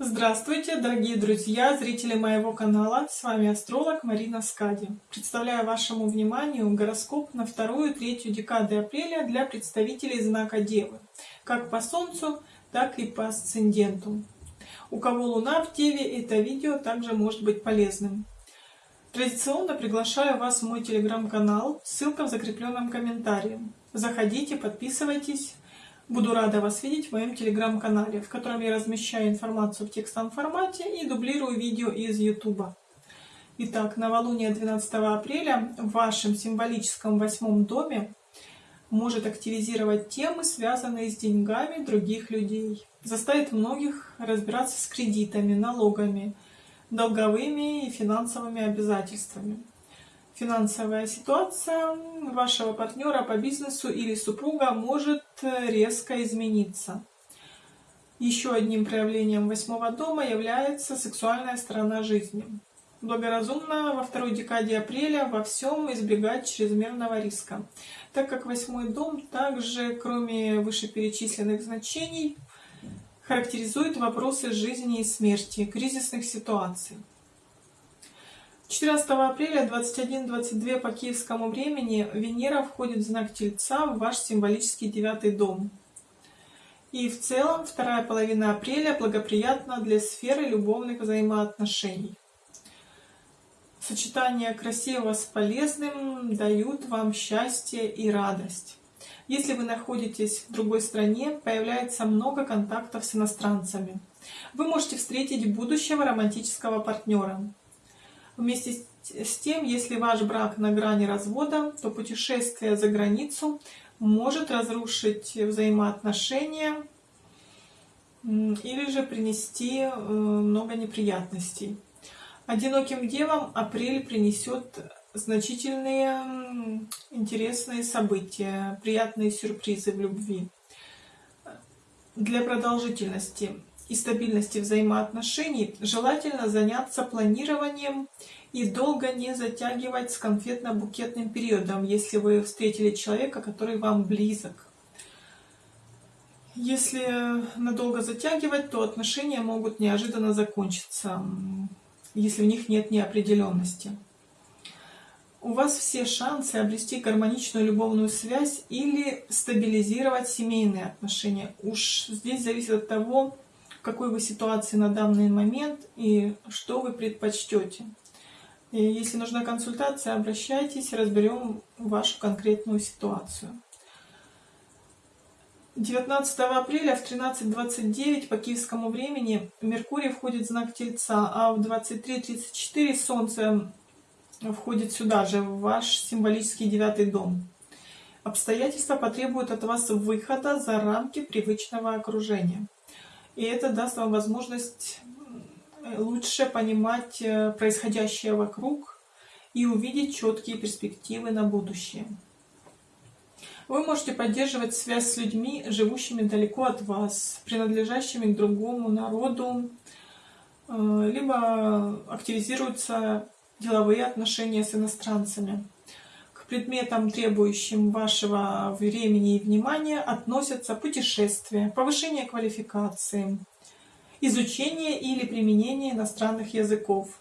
Здравствуйте, дорогие друзья, зрители моего канала. С вами астролог Марина Скади. Представляю вашему вниманию гороскоп на вторую третью декады апреля для представителей знака Девы, как по Солнцу, так и по асценденту. У кого Луна в Деве, это видео также может быть полезным. Традиционно приглашаю вас в мой телеграм-канал, ссылка в закрепленном комментарии. Заходите, подписывайтесь. Буду рада вас видеть в моем телеграм-канале, в котором я размещаю информацию в текстовом формате и дублирую видео из YouTube. Итак, новолуние 12 апреля в вашем символическом восьмом доме может активизировать темы, связанные с деньгами других людей. Заставит многих разбираться с кредитами, налогами, долговыми и финансовыми обязательствами финансовая ситуация вашего партнера по бизнесу или супруга может э, резко измениться. Еще одним проявлением восьмого дома является сексуальная сторона жизни. Благоразумно во второй декаде апреля во всем избегать чрезмерного риска, так как восьмой дом также, кроме вышеперечисленных значений, характеризует вопросы жизни и смерти, кризисных ситуаций. 14 апреля 21-22 по киевскому времени Венера входит в знак Тельца в ваш символический девятый дом. И в целом вторая половина апреля благоприятна для сферы любовных взаимоотношений. Сочетание красивого с полезным дают вам счастье и радость. Если вы находитесь в другой стране, появляется много контактов с иностранцами. Вы можете встретить будущего романтического партнера. Вместе с тем, если ваш брак на грани развода, то путешествие за границу может разрушить взаимоотношения или же принести э, много неприятностей. Одиноким девам апрель принесет значительные интересные события, приятные сюрпризы в любви. Для продолжительности и стабильности взаимоотношений желательно заняться планированием и долго не затягивать с конфетно-букетным периодом, если вы встретили человека, который вам близок. Если надолго затягивать, то отношения могут неожиданно закончиться, если в них нет неопределенности. У вас все шансы обрести гармоничную любовную связь или стабилизировать семейные отношения. Уж здесь зависит от того, какой вы ситуации на данный момент и что вы предпочтете. И если нужна консультация, обращайтесь, разберем вашу конкретную ситуацию. 19 апреля в 13.29 по киевскому времени Меркурий входит в знак Тельца, а в 23.34 Солнце входит сюда же, в ваш символический девятый дом. Обстоятельства потребуют от вас выхода за рамки привычного окружения. И это даст вам возможность лучше понимать э, происходящее вокруг и увидеть четкие перспективы на будущее. Вы можете поддерживать связь с людьми, живущими далеко от вас, принадлежащими к другому народу, э, либо активизируются деловые отношения с иностранцами. Предметам, требующим вашего времени и внимания, относятся путешествия, повышение квалификации, изучение или применение иностранных языков,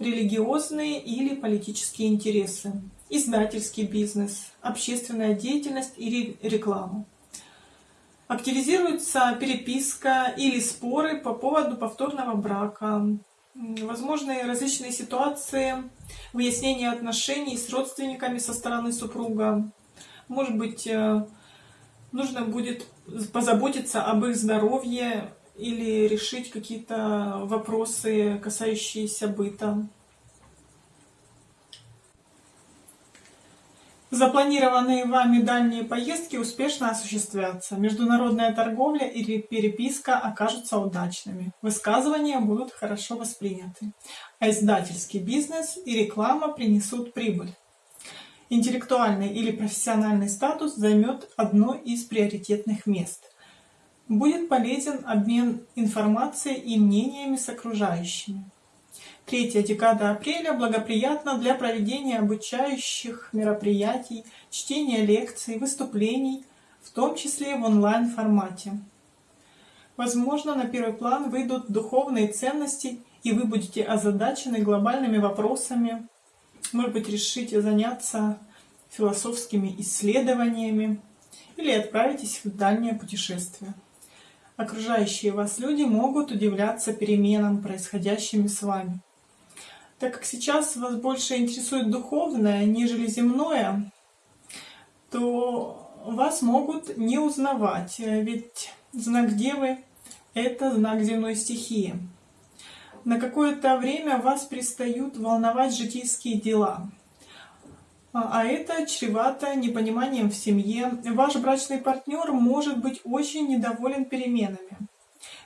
религиозные или политические интересы, издательский бизнес, общественная деятельность или реклама. Активизируется переписка или споры по поводу повторного брака, возможны различные ситуации, выяснение отношений с родственниками со стороны супруга. Может быть, э, нужно будет позаботиться об их здоровье или решить какие-то вопросы, касающиеся быта. Запланированные вами дальние поездки успешно осуществятся. Международная торговля или переписка окажутся удачными. Высказывания будут хорошо восприняты. А издательский бизнес и реклама принесут прибыль. Интеллектуальный или профессиональный статус займет одно из приоритетных мест – Будет полезен обмен информацией и мнениями с окружающими. Третья декада апреля благоприятна для проведения обучающих мероприятий, чтения лекций, выступлений, в том числе в онлайн-формате. Возможно, на первый план выйдут духовные ценности, и вы будете озадачены глобальными вопросами. Может быть, решите заняться философскими исследованиями или отправитесь в дальнее путешествие. Окружающие вас люди могут удивляться переменам, происходящим с вами. Так как сейчас вас больше интересует духовное, нежели земное, то вас могут не узнавать, ведь знак Девы — это знак земной стихии. На какое-то время вас перестают волновать житейские дела — а, а это чревато непониманием в семье. Ваш брачный партнер может быть очень недоволен переменами.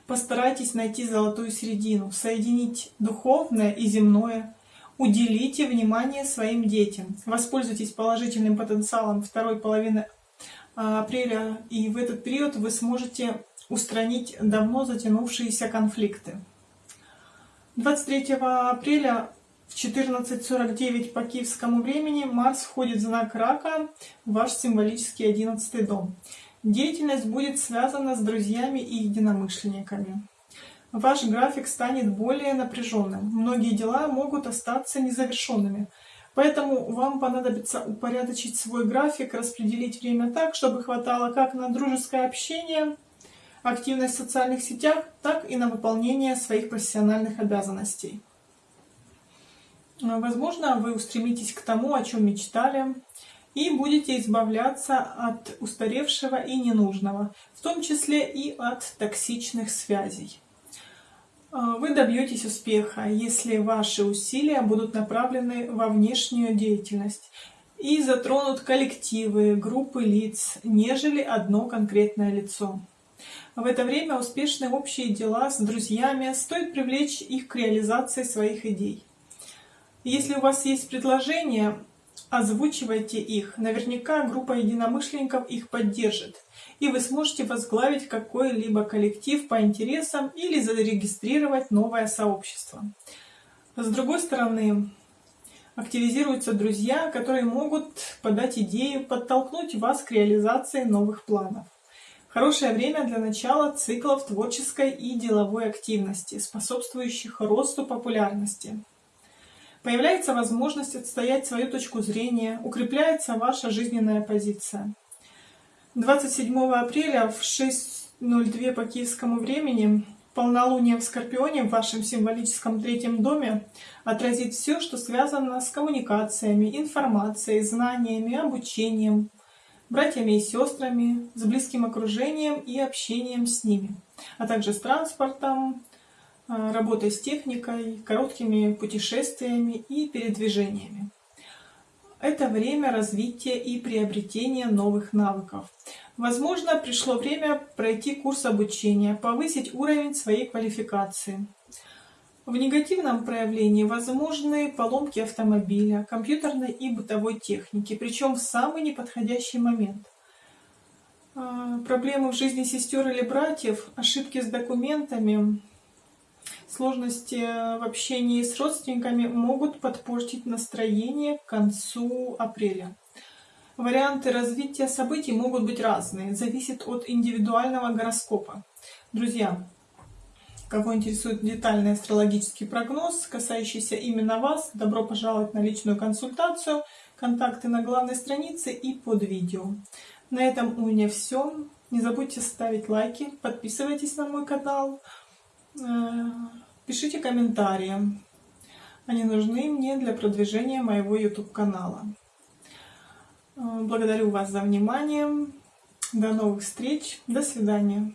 Постарайтесь найти золотую середину, соединить духовное и земное. Уделите внимание своим детям. Воспользуйтесь положительным потенциалом второй половины а, апреля, и в этот период вы сможете устранить давно затянувшиеся конфликты. 23 апреля в 14.49 по киевскому времени Марс входит в знак Рака, ваш символический 11 дом. Деятельность будет связана с друзьями и единомышленниками. Ваш график станет более напряженным. Многие дела могут остаться незавершенными. Поэтому вам понадобится упорядочить свой график, распределить время так, чтобы хватало как на дружеское общение, активность в социальных сетях, так и на выполнение своих профессиональных обязанностей. Возможно, вы устремитесь к тому, о чем мечтали, и будете избавляться от устаревшего и ненужного, в том числе и от токсичных связей. А, вы добьетесь успеха, если ваши усилия будут направлены во внешнюю деятельность и затронут коллективы, группы лиц, нежели одно конкретное лицо. В это время успешные общие дела с друзьями стоит привлечь их к реализации своих идей. Если у вас есть предложения, озвучивайте их. Наверняка группа единомышленников их поддержит. И вы сможете возглавить какой-либо коллектив по интересам или зарегистрировать новое сообщество. С другой стороны, активизируются друзья, которые могут подать идею, подтолкнуть вас к реализации новых планов. Хорошее время для начала циклов творческой и деловой активности, способствующих росту популярности. Появляется возможность отстоять свою точку зрения, укрепляется ваша жизненная позиция. 27 апреля в 6.02 по киевскому времени полнолуние в Скорпионе в вашем символическом третьем доме отразит все, что связано с коммуникациями, информацией, знаниями, обучением, братьями и сестрами, с близким окружением и общением с ними, а также с транспортом, работой с техникой, короткими путешествиями и передвижениями. Это время развития и приобретения новых навыков. Возможно, пришло время пройти курс обучения, повысить уровень своей квалификации. В негативном проявлении возможны поломки автомобиля, компьютерной и бытовой техники, причем в самый неподходящий момент. А, проблемы в жизни сестер или братьев, ошибки с документами, Сложности в общении с родственниками могут подпортить настроение к концу апреля. Варианты развития событий могут быть разные, зависит от индивидуального гороскопа. Друзья, кого интересует детальный астрологический прогноз, касающийся именно вас, добро пожаловать на личную консультацию. Контакты на главной странице и под видео. На этом у меня все. Не забудьте ставить лайки, подписывайтесь на мой канал. Э, пишите комментарии. Они нужны мне для продвижения моего YouTube канала. Э, благодарю вас за внимание. До новых встреч. До свидания.